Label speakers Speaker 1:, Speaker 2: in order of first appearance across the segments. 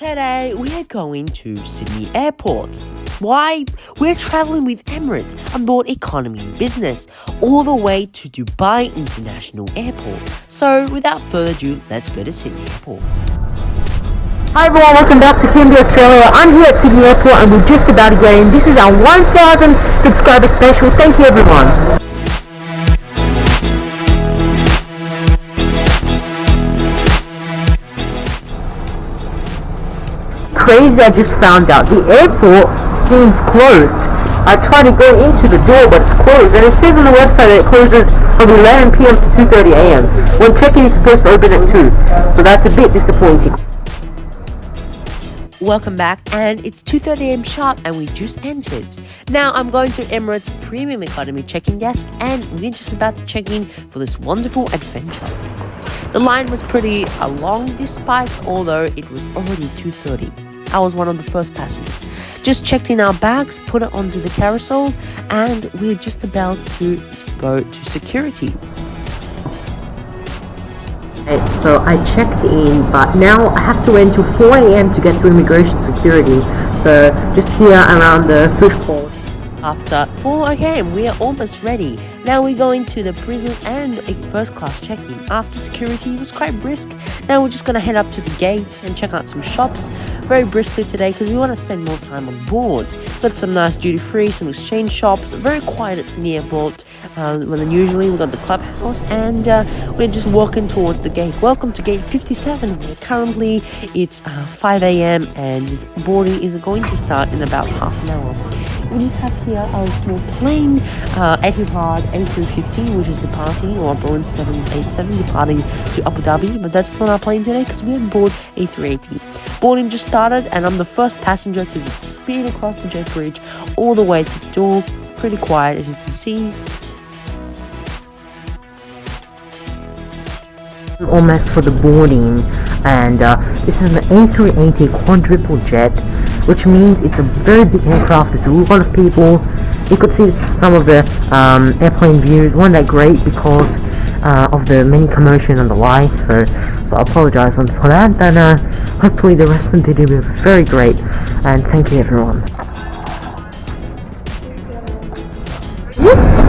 Speaker 1: Today we are going to Sydney Airport. Why? We're traveling with Emirates on board economy and business all the way to Dubai International Airport. So without further ado, let's go to Sydney Airport.
Speaker 2: Hi everyone, welcome back to KMB Australia. I'm here at Sydney Airport and we're just about to get in. This is our 1000 subscriber special. Thank you everyone. Crazy I just found out. The airport seems closed. I tried to go into the door, but it's closed. And it says on the website that it closes from 11 p.m. to 2.30 a.m. When check-in is supposed to open at 2. So that's a bit disappointing.
Speaker 1: Welcome back and it's 2.30am sharp and we just entered. Now I'm going to Emirates Premium Economy check-in desk and we're just about to check in for this wonderful adventure. The line was pretty uh, long despite although it was already 2.30. I was one of the first passengers. Just checked in our bags, put it onto the carousel, and we're just about to go to security.
Speaker 2: So I checked in, but now I have to wait until 4 a.m. to get through immigration security. So just here around the food court.
Speaker 1: After 4 a.m., we are almost ready. Now we're going to the prison and a first class check-in. After security was quite brisk, now we're just gonna head up to the gate and check out some shops very briskly today because we want to spend more time on board. Got some nice duty free, some exchange shops, very quiet at Sydney Airport. Uh, well, then usually we got the clubhouse and uh, we're just walking towards the gate. Welcome to gate 57. Currently it's uh, 5 a.m. and boarding is going to start in about half an hour we just have here our small plane, uh, Etihad A350, which is departing, or Boeing 787 departing to Abu Dhabi, but that's not our plane today because we're on board A380. Boarding just started, and I'm the first passenger to speed across the jet bridge all the way to the door. Pretty quiet, as you can see.
Speaker 2: almost for the boarding and uh, this is an A380 quadruple jet which means it's a very big aircraft there's a lot of people you could see some of the um, airplane views weren't that great because uh, of the many commotion and the lights so so I apologize for that and uh, hopefully the rest of the video will be very great and thank you everyone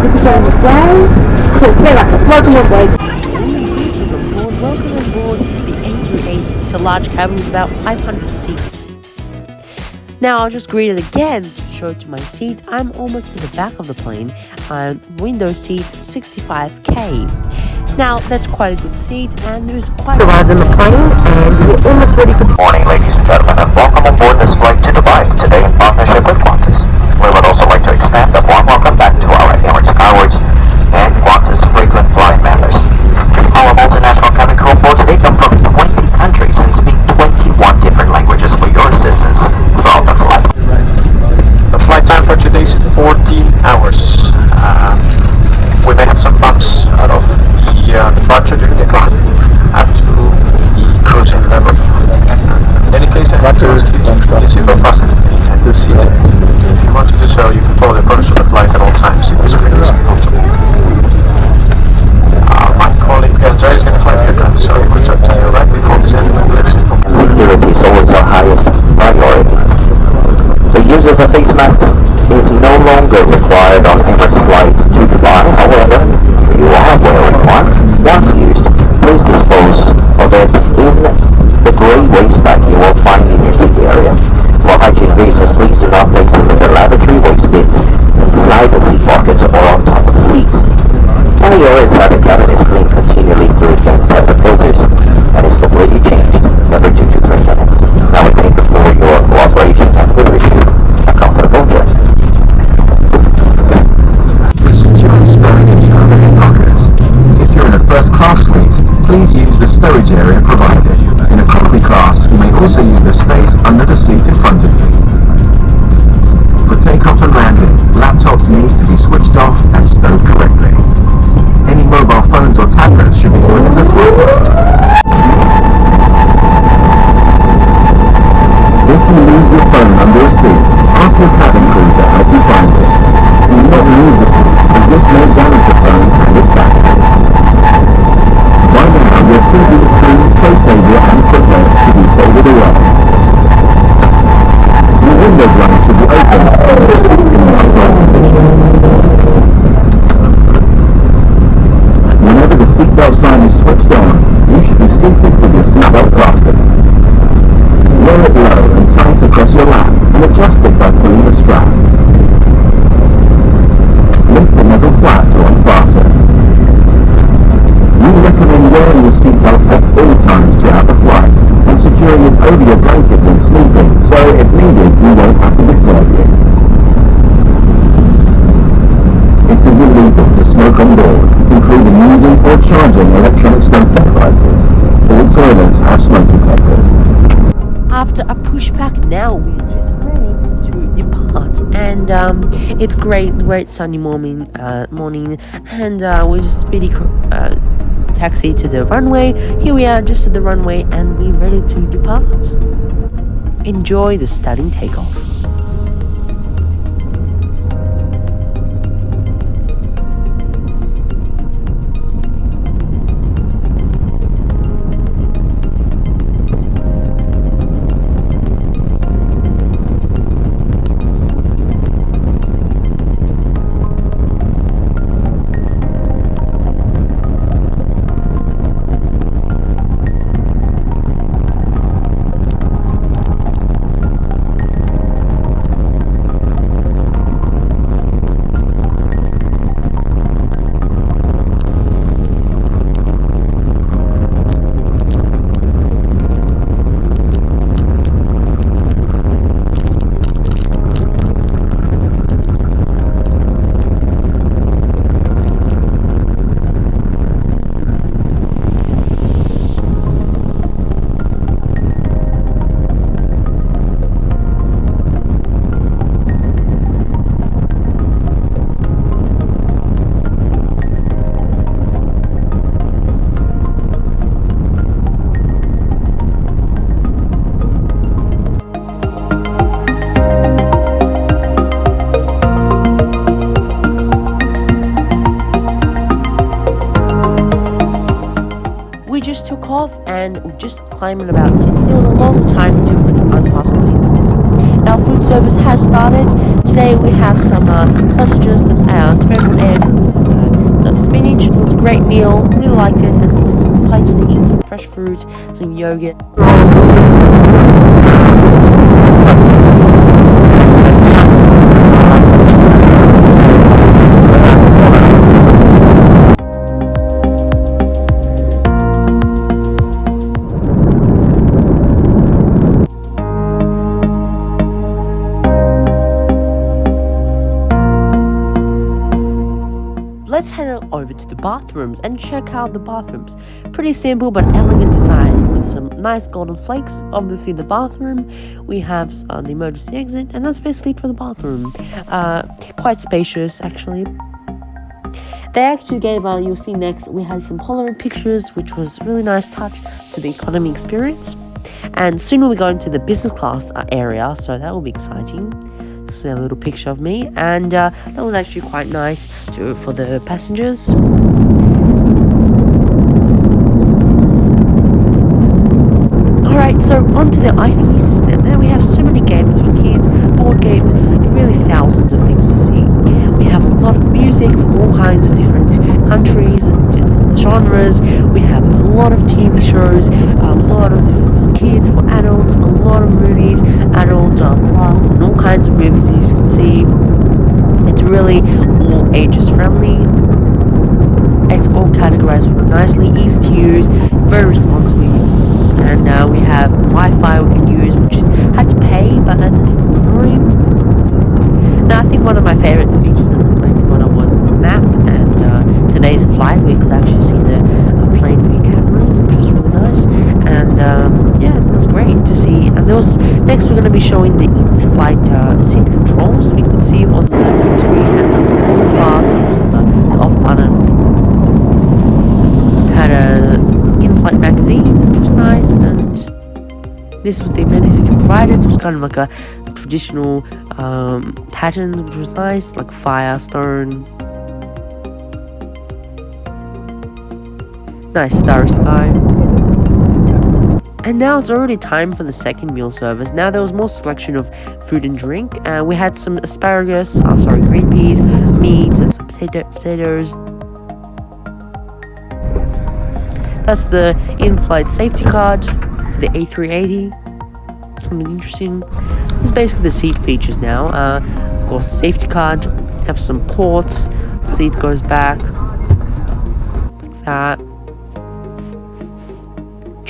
Speaker 3: to see you today. Cool, welcome aboard
Speaker 1: welcome on board the A380. It's a large cabin with about 500 seats. Now I'll just greet it again to show it to my seat. I'm almost to the back of the plane. I'm window seat 65K. Now that's quite a good seat and there's quite
Speaker 2: arrived in the plane and we're almost ready for
Speaker 4: morning ladies and gentlemen and welcome on board this flight to Dubai today in partnership with Qantas. We would also like to extend a warm welcome
Speaker 5: or should be more. If you
Speaker 4: lose your phone under a seat, ask your cabin crew to help you find it. You do not leave the seat, as this may damage It is illegal to smoke on board, including using or charging electronic smoking devices. All toilets have smoke detectors.
Speaker 1: After a pushback, now we're just ready to depart, and um, it's great, great sunny morning, uh, morning, and uh, we just speedy uh, taxi to the runway. Here we are, just at the runway, and we're ready to depart. Enjoy the stunning takeoff. And we just climbing about Sydney. There was a long time to unfasten seatbelts. Our food service has started. Today we have some uh, sausages, some uh, scrambled eggs, some uh, spinach. It was a great meal. Really liked it. And there was some plates to eat, some fresh fruit, some yogurt. To the bathrooms and check out the bathrooms. Pretty simple but elegant design with some nice golden flakes. Obviously the bathroom, we have uh, the emergency exit and that's basically for the bathroom. Uh, quite spacious actually. They actually gave, uh, you'll see next, we had some Polaroid pictures which was really nice touch to the economy experience. And soon we'll be going to the business class uh, area so that will be exciting a little picture of me and uh, that was actually quite nice to, for the passengers Alright, so onto the IFE system. Now we have so many games for kids, board games, and really thousands of things to see. We have a lot of music from all kinds of different countries and genres. We have a lot of TV shows, a lot of different kids, for adults, a lot of movies, adult uh, plus, and all kinds of movies as you can see. It's really all ages friendly. It's all categorized nicely, easy to use, very responsibly. And uh, we have Wi-Fi we can use, which is had to pay, but that's a different story. Now I think one of my favorite features of the place when I was the map and uh, today's flight, we could actually see the uh, plane view cameras, which was really nice. And um, yeah, it was great to And next we're going to be showing the in-flight uh, seat controls. We could see on the screen had like some full class and some uh, off button. Had a in-flight magazine, which was nice, and this was the it provided. It was kind of like a traditional um, pattern, which was nice, like fire, stone. Nice starry sky. And now it's already time for the second meal service. Now there was more selection of food and drink. Uh, we had some asparagus, oh sorry, green peas, meats, and some potato potatoes. That's the in-flight safety card for the A380. something interesting. This is basically the seat features now. Uh, of course, safety card, have some ports, seat goes back, like that.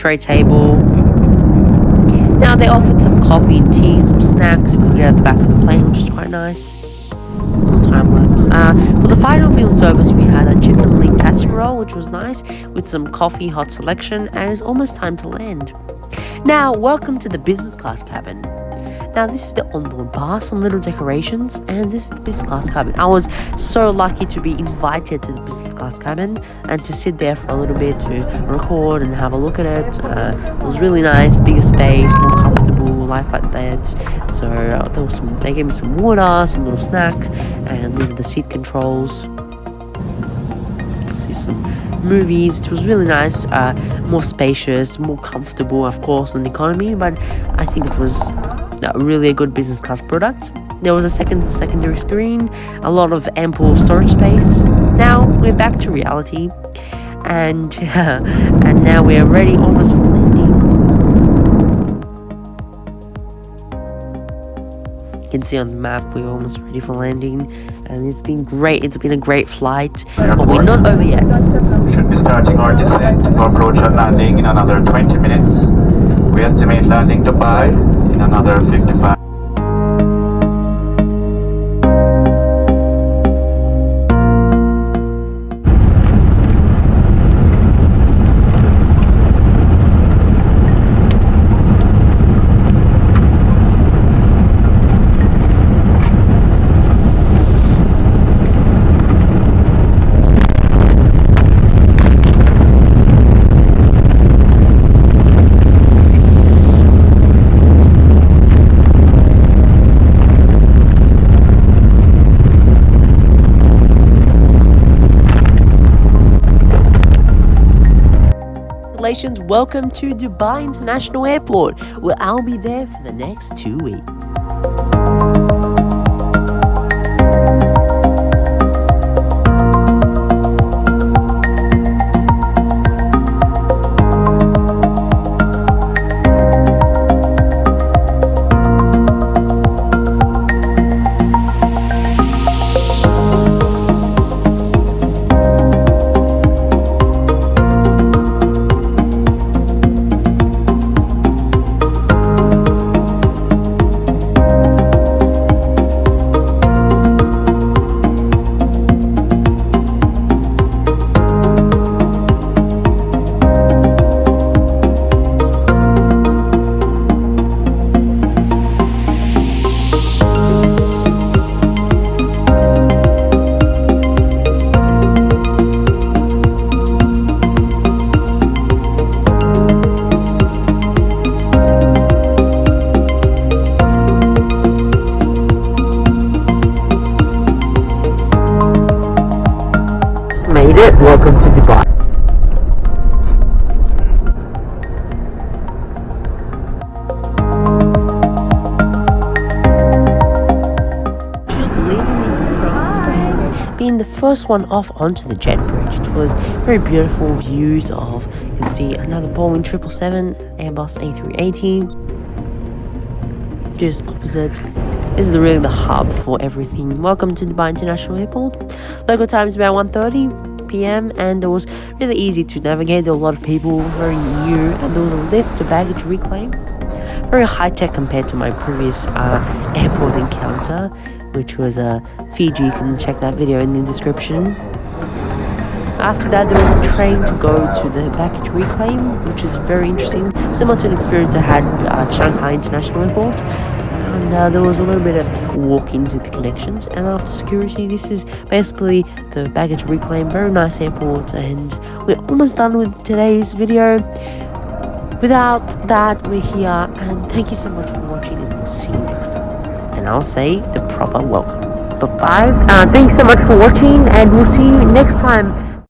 Speaker 1: Tray table. Now they offered some coffee and tea, some snacks you could get at the back of the plane, which is quite nice. Time lapse. Uh, for the final meal service, we had a chicken leg casserole, which was nice, with some coffee, hot selection, and it's almost time to land. Now, welcome to the business class cabin. Now, this is the onboard bar, some little decorations, and this is the business class cabin. I was so lucky to be invited to the business class cabin and to sit there for a little bit to record and have a look at it. Uh, it was really nice, bigger space, more comfortable, life-like that. So uh, there was some. They gave me some water, some little snack, and these are the seat controls. See some movies. It was really nice, uh, more spacious, more comfortable, of course, than economy. But I think it was uh, really a good business class product. There was a second secondary screen, a lot of ample storage space. Now we're back to reality, and and now we are ready almost for landing. You can see on the map we're almost ready for landing, and it's been great. It's been a great flight, but we're not over yet.
Speaker 5: We should be starting our descent approach and landing in another 20 minutes. We estimate landing Dubai another 55.
Speaker 1: Welcome to Dubai International Airport, where I'll be there for the next two weeks.
Speaker 2: Welcome to Dubai.
Speaker 1: Just leaving the aircraft being the first one off onto the jet bridge. It was very beautiful views of, you can see another Boeing 777, Airbus A380. Just opposite. This is really the hub for everything. Welcome to Dubai International Airport. Local time is about 1.30 p.m. and it was really easy to navigate. There were a lot of people, very new, and there was a lift to baggage reclaim. Very high tech compared to my previous uh, airport encounter, which was uh, Fiji. You can check that video in the description. After that, there was a train to go to the baggage reclaim, which is very interesting, similar to an experience I had at Shanghai International Airport. And uh, there was a little bit of walk into the connections. And after security, this is basically the baggage reclaim. Very nice airport, and we're almost done with today's video. Without that, we're here, and thank you so much for watching, and we'll see you next time. And I'll say the proper welcome. Bye bye.
Speaker 2: Uh, thanks so much for watching, and we'll see you next time.